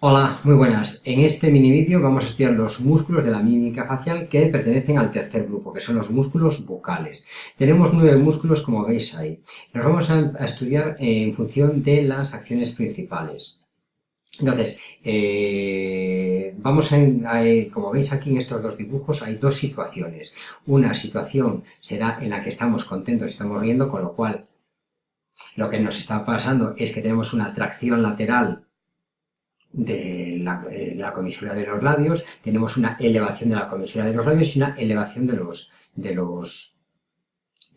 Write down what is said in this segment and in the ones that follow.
Hola, muy buenas. En este mini vídeo vamos a estudiar los músculos de la mímica facial que pertenecen al tercer grupo, que son los músculos bucales. Tenemos nueve músculos, como veis ahí. Los vamos a, estudiar en función de las acciones principales. Entonces, eh, vamos a, como veis aquí en estos dos dibujos, hay dos situaciones. Una situación será en la que estamos contentos y estamos riendo, con lo cual lo que nos está pasando es que tenemos una tracción lateral de la, comisura de los labios, tenemos una elevación de la comisura de los labios y una elevación de los, de los,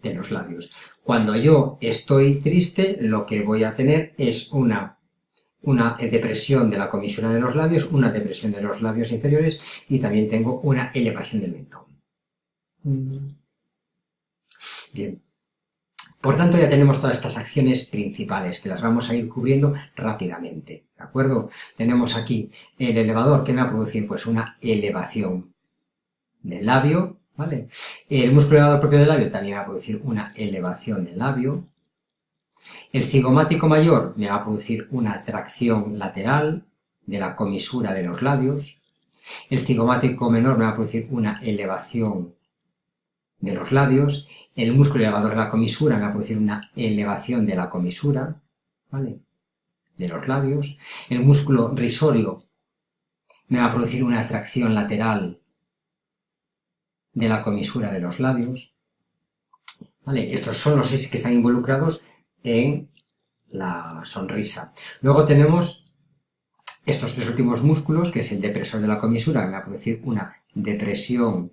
de los labios. Cuando yo estoy triste, lo que voy a tener es una, una depresión de la comisura de los labios, una depresión de los labios inferiores y también tengo una elevación del mentón. Bien. Por tanto, ya tenemos todas estas acciones principales que las vamos a ir cubriendo rápidamente, ¿de acuerdo? Tenemos aquí el elevador que me va a producir pues una elevación del labio, ¿vale? El músculo elevador propio del labio también va a producir una elevación del labio. El cigomático mayor me va a producir una tracción lateral de la comisura de los labios. El cigomático menor me va a producir una elevación de los labios, el músculo elevador de la comisura me va a producir una elevación de la comisura, ¿vale? De los labios, el músculo risorio me va a producir una atracción lateral de la comisura de los labios, ¿vale? Estos son los seis que están involucrados en la sonrisa. Luego tenemos estos tres últimos músculos, que es el depresor de la comisura, que me va a producir una depresión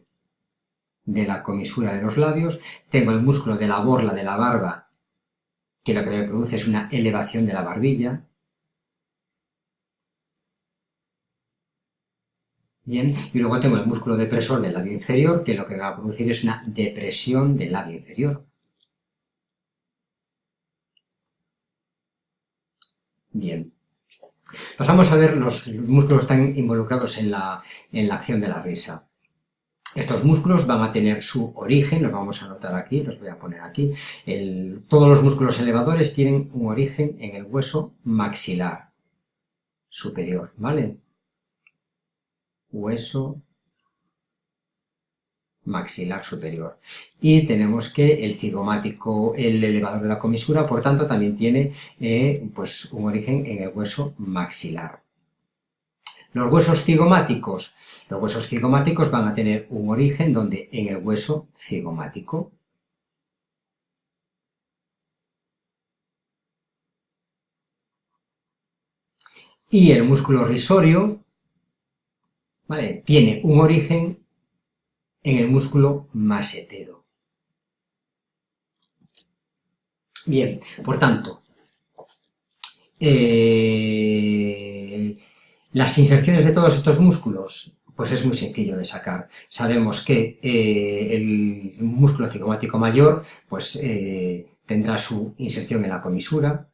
de la comisura de los labios, tengo el músculo de la borla de la barba, que lo que me produce es una elevación de la barbilla. Bien, y luego tengo el músculo depresor del labio inferior, que lo que me va a producir es una depresión del labio inferior. Bien. Pasamos a ver los músculos que están involucrados en la, en la acción de la risa. Estos músculos van a tener su origen, los vamos a anotar aquí, los voy a poner aquí. todos los músculos elevadores tienen un origen en el hueso maxilar superior, ¿vale? Hueso maxilar superior. Y tenemos que el cigomático, el elevador de la comisura, por tanto, también tiene eh, pues, un origen en el hueso maxilar. Los huesos cigomáticos los huesos cigomáticos van a tener un origen donde en el hueso cigomático. Y el músculo risorio ¿vale? tiene un origen en el músculo masetero. Bien, por tanto, eh, las inserciones de todos estos músculos pues es muy sencillo de sacar. Sabemos que eh, el músculo cigomático mayor pues, eh, tendrá su inserción en la comisura.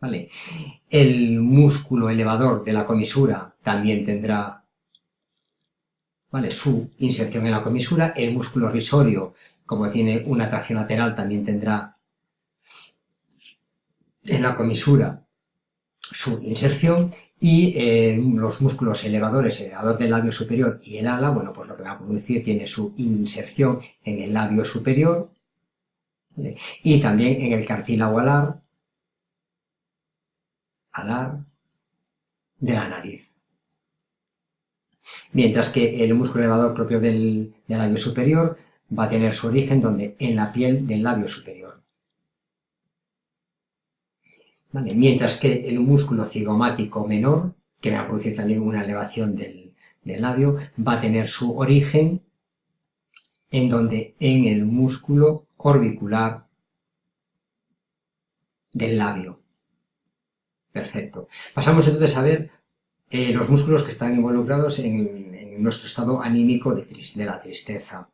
¿vale? El músculo elevador de la comisura también tendrá ¿vale? su inserción en la comisura. El músculo risorio, como tiene una tracción lateral, también tendrá en la comisura su inserción y eh, los músculos elevadores, el elevador del labio superior y el ala, bueno, pues lo que va a producir tiene su inserción en el labio superior y también en el cartílago alar, alar de la nariz. Mientras que el músculo elevador propio del labio superior va a tener su origen donde en la piel del labio superior. Mientras que el músculo cigomático menor, que va a producir también una elevación del, labio, va a tener su origen en donde en el músculo orbicular del labio. Perfecto. Pasamos entonces a ver eh, los músculos que están involucrados en, nuestro estado anímico de la tristeza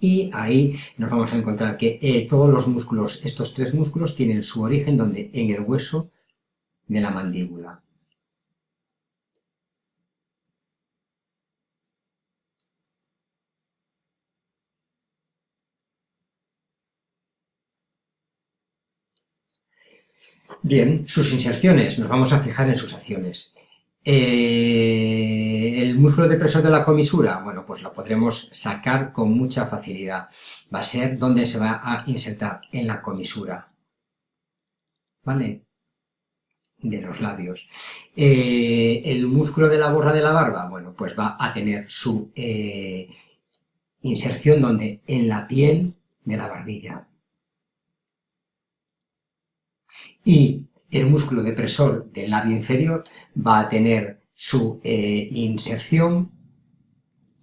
y ahí nos vamos a encontrar que eh, todos los músculos, estos tres músculos, tienen su origen donde en el hueso de la mandíbula. Bien, sus inserciones, nos vamos a fijar en sus acciones. Eh, el músculo depresor de la comisura, bueno, pues lo podremos sacar con mucha facilidad. Va a ser donde se va a insertar, en la comisura. ¿Vale? De los labios. Eh, el músculo de la borra de la barba, bueno, pues va a tener su eh, inserción donde en la piel de la barbilla. Y el músculo depresor del labio inferior va a tener su eh, inserción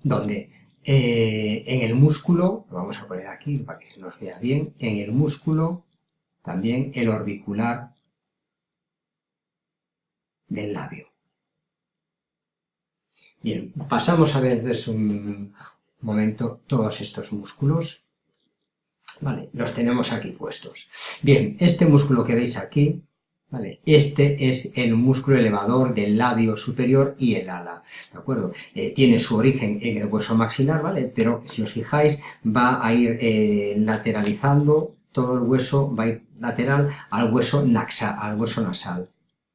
donde eh, en el músculo, lo vamos a poner aquí para que nos vea bien, en el músculo también el orbicular del labio. Bien, pasamos a ver desde un momento todos estos músculos. Vale, los tenemos aquí puestos. Bien, este músculo que veis aquí este es el músculo elevador del labio superior y el ala, ¿de acuerdo? Eh, tiene su origen en el hueso maxilar, ¿vale? Pero si os fijáis, va a ir eh, lateralizando, todo el hueso va a ir lateral al hueso, naxa, al hueso nasal,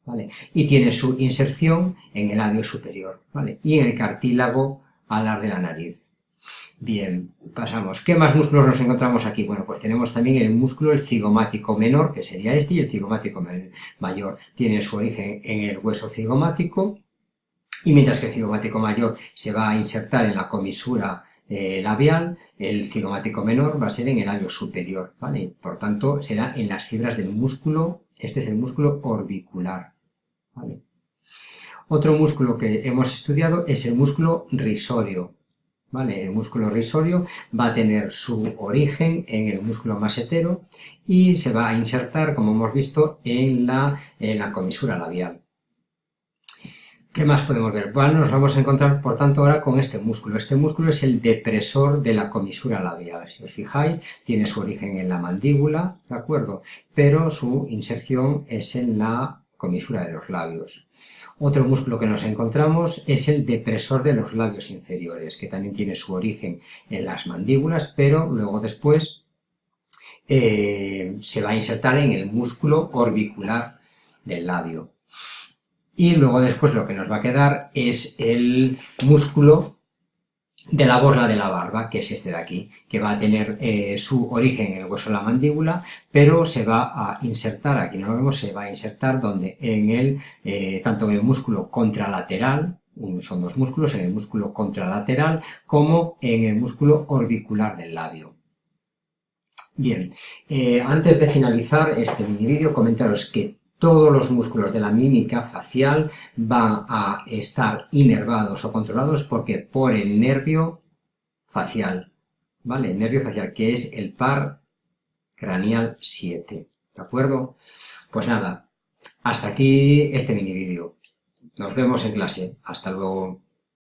¿vale? Y tiene su inserción en el labio superior, ¿vale? Y en el cartílago alar de la nariz. Bien, pasamos. ¿Qué más músculos nos encontramos aquí? Bueno, pues tenemos también el músculo el cigomático menor, que sería este, y el cigomático mayor. Tiene su origen en el hueso cigomático, y mientras que el cigomático mayor se va a insertar en la comisura eh, labial, el cigomático menor va a ser en el labio superior, ¿vale? Por tanto, será en las fibras del músculo, este es el músculo orbicular, ¿vale? Otro músculo que hemos estudiado es el músculo risorio, el músculo risorio va a tener su origen en el músculo masetero y se va a insertar, como hemos visto, en la, en la comisura labial. ¿Qué más podemos ver? Bueno, nos vamos a encontrar, por tanto, ahora con este músculo. Este músculo es el depresor de la comisura labial. Si os fijáis, tiene su origen en la mandíbula, ¿de acuerdo? Pero su inserción es en la comisura de los labios. Otro músculo que nos encontramos es el depresor de los labios inferiores, que también tiene su origen en las mandíbulas, pero luego después eh, se va a insertar en el músculo orbicular del labio. Y luego después lo que nos va a quedar es el músculo de la borla de la barba, que es este de aquí, que va a tener eh, su origen en el hueso de la mandíbula, pero se va a insertar, aquí no lo vemos, se va a insertar donde en el, eh, tanto en el músculo contralateral, son dos músculos, en el músculo contralateral, como en el músculo orbicular del labio. Bien, eh, antes de finalizar este mini vídeo, comentaros que todos los músculos de la mímica facial van a estar inervados o controlados porque por el nervio facial, ¿vale? El nervio facial, que es el par craneal 7, ¿de acuerdo? Pues nada, hasta aquí este mini vídeo. Nos vemos en clase. Hasta luego.